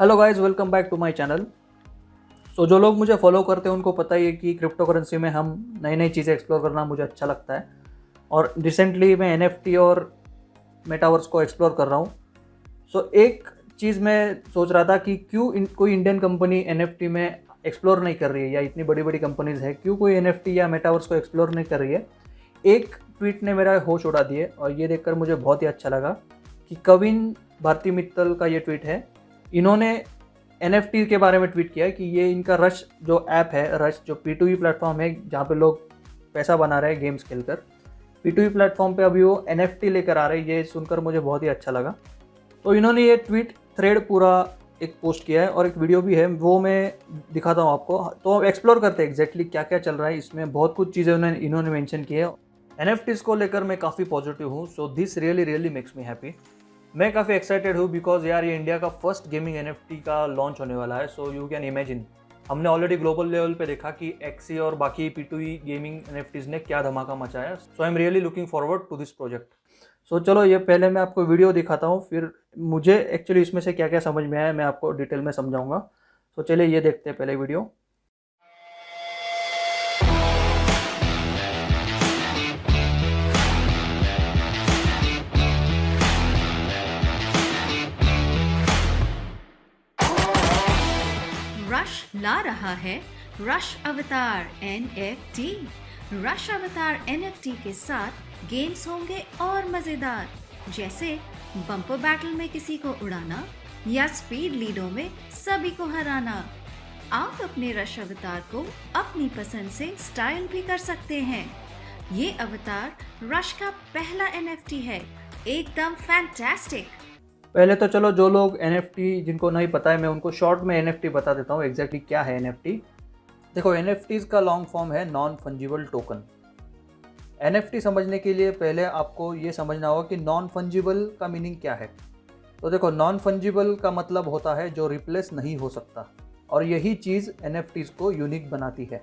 Hello guys welcome back to my channel so जो लोग मुझे फॉलो करते हैं उनको पता ही है कि क्रिप्टो करेंसी में हम नई नई चीज़ें एक्सप्लोर करना मुझे अच्छा लगता है। और रिसेंटली मैं एनएफटी और मेटावर्स को एक्सप्लोर कर रहा हूँ। सो so, एक चीज़ मैं सोच रहा था कि क्यों कोई इंडियन कंपनी एनएफटी में एक्सप्लोर नहीं कर रही है या इतनी बड़ी बड़ी कंपनीज़ है क्यों कोई एनएफटी या मेटावर्स को एक्सप्लोर नहीं कर रही है? एक ट्वीट ने मेरा होश उड़ा दिए और ये देखकर मुझे बहुत ही अच्छा लगा कि कविन भारती मित्तल का ये ट्वीट है। इन्होंने एनएफटी के बारे में ट्वीट किया कि ये इनका रश जो ऐप है रश जो पी टू प्लेटफॉर्म है, जहाँ पे लोग पैसा बना रहे हैं गेम्स खेलकर। पी टू प्लेटफॉर्म पे अभी वो एनएफटी लेकर आ रहे हैं, ये सुनकर मुझे बहुत ही अच्छा लगा। तो इन्होंने ये ट्वीट थ्रेड पूरा एक पोस्ट किया है और एक वीडियो भी है, वो मैं दिखाता हूँ आपको। तो एक्सप्लोर करते हैं एग्जैक्टली क्या क्या चल रहा है इसमें। बहुत कुछ चीज़ें उन्होंने, इन्होंने मेंशन की है। एन को लेकर मैं काफ़ी पॉजिटिव हूँ so this really really makes me happy मैं काफ़ी एक्साइटेड हूँ बिकॉज़ यार ये इंडिया का फ़र्स्ट गेमिंग एनएफटी का लॉन्च होने वाला है। सो यू कैन इमेजिन हमने ऑलरेडी ग्लोबल लेवल पे देखा कि एक्सी और बाकी पी टू गेमिंग एन ने क्या धमाका मचाया। So I am really looking forward to this project so चलो ये पहले मैं आपको वीडियो दिखाता हूँ, फिर मुझे एक्चुअली इसमें से क्या क्या समझ में आया, मैं आपको डिटेल में समझाऊँगा। सो चलिए ये देखते हैं पहले वीडियो ला रहा है। रश अवतार एनएफटी रश अवतार एनएफटी के साथ गेम्स होंगे और मज़ेदार। जैसे बम्पर बैटल में किसी को उड़ाना या स्पीड लीडो में सभी को हराना। आप अपने रश अवतार को अपनी पसंद से स्टाइल भी कर सकते हैं। ये अवतार रश का पहला एनएफटी है। एकदम फैंटास्टिक पहले तो चलो जो लोग एनएफटी जिनको नहीं पता है, मैं उनको शॉर्ट में एनएफटी बता देता हूँ एग्जैक्टली क्या है एनएफटी देखो एन का लॉन्ग फॉर्म है नॉन फंजिबल टोकन एनएफटी समझने के लिए पहले आपको ये समझना होगा कि नॉन फंजिबल का मीनिंग क्या है। तो देखो नॉन फंजिबल का मतलब होता है जो रिप्लेस नहीं हो सकता, और यही चीज़ एन को यूनिक बनाती है।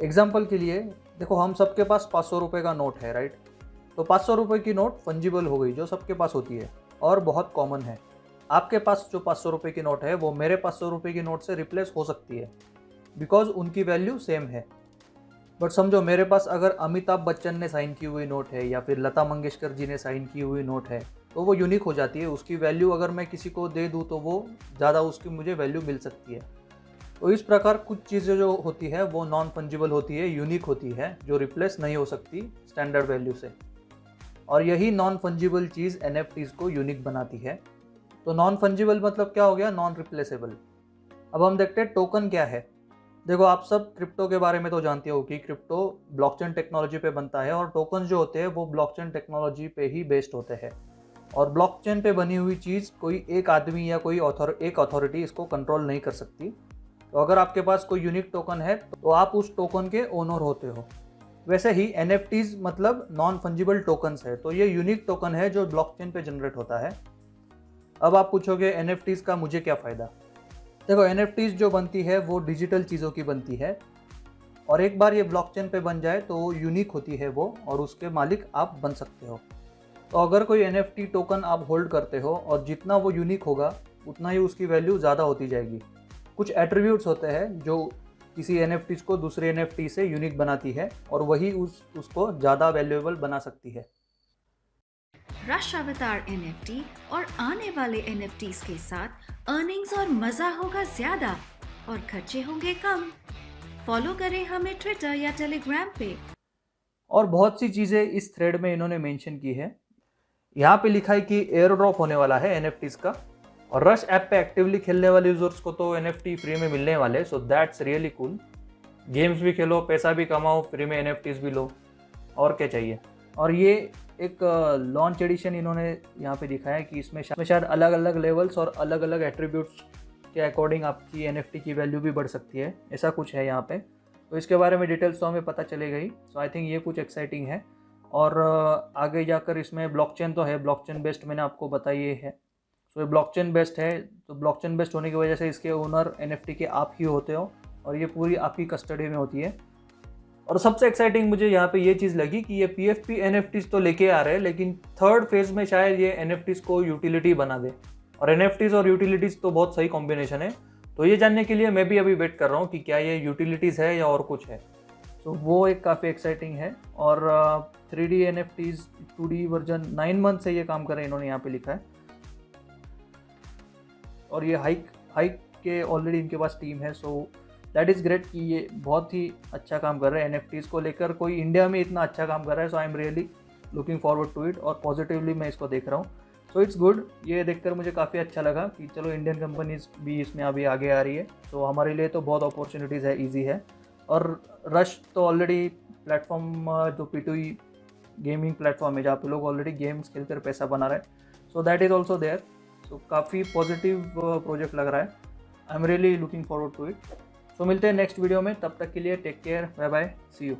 एग्ज़ाम्पल के लिए, देखो, हम सबके पास पाँच सौ रुपये का नोट है राइट तो पाँच सौ रुपये की नोट फंजिबल हो गई, जो सबके पास होती है। और बहुत कॉमन है। आपके पास जो पाँच सौ रुपये की नोट है, वो मेरे पाँच सौ रुपये की नोट से रिप्लेस हो सकती है। बिकॉज़ उनकी वैल्यू सेम है। बट समझो, मेरे पास अगर अमिताभ बच्चन ने साइन की हुई नोट है या फिर लता मंगेशकर जी ने साइन की हुई नोट है तो वो यूनिक हो जाती है। उसकी वैल्यू अगर मैं किसी को दे दूँ तो वो ज़्यादा उसकी मुझे वैल्यू मिल सकती है। तो इस प्रकार कुछ चीज़ें जो होती है, वो नॉन फंजिबल होती है यूनिक होती है, जो रिप्लेस नहीं हो सकती स्टैंडर्ड वैल्यू से। और यही नॉन फंजिबल चीज़ एन को यूनिक बनाती है। तो नॉन फंजिबल मतलब क्या हो गया? नॉन रिप्लेसेबल अब हम देखते हैं टोकन क्या है। देखो, आप सब क्रिप्टो के बारे में तो जानते हो कि क्रिप्टो ब्लॉकचेन टेक्नोलॉजी पे बनता है और टोकन जो होते हैं वो ब्लॉकचेन टेक्नोलॉजी पे ही बेस्ड होते हैं। और ब्लॉकचेन पे बनी हुई चीज़ कोई एक आदमी या कोई ऑथर एक अथॉरिटी इसको कंट्रोल नहीं कर सकती। तो अगर आपके पास कोई यूनिक टोकन है तो आप उस टोकन के ओनर होते हो। वैसे ही एन मतलब नॉन फंजिबल टोकन्स है। तो ये यूनिक टोकन है जो ब्लॉकचेन पे जनरेट होता है। अब आप पूछोगे एन का मुझे क्या फ़ायदा? देखो एन जो बनती है, वो डिजिटल चीज़ों की बनती है। और एक बार ये ब्लॉकचेन पे बन जाए तो यूनिक होती है वो, और उसके मालिक आप बन सकते हो। तो अगर कोई एनएफटी टोकन आप होल्ड करते हो, और जितना वो यूनिक होगा, उतना ही उसकी वैल्यू ज़्यादा होती जाएगी। कुछ एट्रीब्यूट्स होते हैं जो किसी एन को दूसरे एनएफटी से यूनिक बनाती है और वही उस उसको ज़्यादा वैल्यूएबल बना सकती है। रश अवतार एनएफटी और आने वाले एन के साथ अर्निंग्स और मज़ा होगा ज़्यादा और खर्चे होंगे कम। फॉलो करें हमें ट्विटर या टेलीग्राम पे। और बहुत सी चीज़ें इस थ्रेड में इन्होंने मेंशन की है। यहाँ पे लिखा है कि एयर ड्रॉप होने वाला है एन का। और रश ऐप पे एक्टिवली खेलने वाले यूज़र्स को तो एनएफटी फ्री में मिलने वाले so that's really cool games भी खेलो, पैसा भी कमाओ फ्री में एन भी लो, और क्या चाहिए? और ये एक लॉन्च एडिशन इन्होंने यहाँ पे दिखाया कि इसमें शायद अलग अलग लेवल्स और अलग अलग एट्रीब्यूट्स के अकॉर्डिंग आपकी एनएफटी की वैल्यू भी बढ़ सकती है, ऐसा कुछ है यहाँ पे। तो इसके बारे में डिटेल्स तो हमें पता चले गई सो आई थिंक ये कुछ एक्साइटिंग है। और आगे जाकर इसमें ब्लॉकचेन तो है ब्लॉकचेन बेस्ड मैंने आपको बताया है। तो ये ब्लॉकचेन बेस्ड है तो ब्लॉकचेन बेस्ड होने की वजह से इसके ओनर एनएफटी के आप ही होते हो और ये पूरी आपकी कस्टडी में होती है। और सबसे एक्साइटिंग मुझे यहाँ पे ये चीज़ लगी कि ये P F P N F Ts तो लेके आ रहे हैं, लेकिन थर्ड फ़ेज़ में शायद ये एन एफ़ टीज़ को यूटिलिटी बना दे। और एन एफ़ टीज़ और यूटिलिटीज़ तो बहुत सही कॉम्बिनेशन है। तो ये जानने के लिए मैं भी अभी वेट कर रहा हूँ कि क्या ये यूटिलिटीज़ है या और कुछ है। तो वो एक काफ़ी एक्साइटिंग है और three D N F Ts two D version nine month से ये काम कर रहे हैं, इन्होंने यहाँ पे लिखा है। और ये हाइक हाइक के ऑलरेडी इनके पास टीम है सो दैट इज़ ग्रेट कि ये बहुत ही अच्छा काम कर रहे हैं एन को लेकर। कोई इंडिया में इतना अच्छा काम कर रहा है so I am really looking forward to it और पॉजिटिवली मैं इसको देख रहा हूँ। सो इट्स गुड ये देखकर मुझे काफ़ी अच्छा लगा कि चलो इंडियन कंपनीज़ भी इसमें अभी आगे आ रही है। सो so, हमारे लिए तो बहुत अपॉर्चुनिटीज़ है ईजी है। और रश तो ऑलरेडी प्लेटफॉर्म जो पी गेमिंग प्लेटफॉर्म है जहाँ पे लोग ऑलरेडी गेम्स खेल कर पैसा बना रहे हैं। So that is also there so काफ़ी पॉजिटिव प्रोजेक्ट लग रहा है। I am really looking forward to it so मिलते हैं नेक्स्ट वीडियो में। तब तक के लिए take care bye bye see you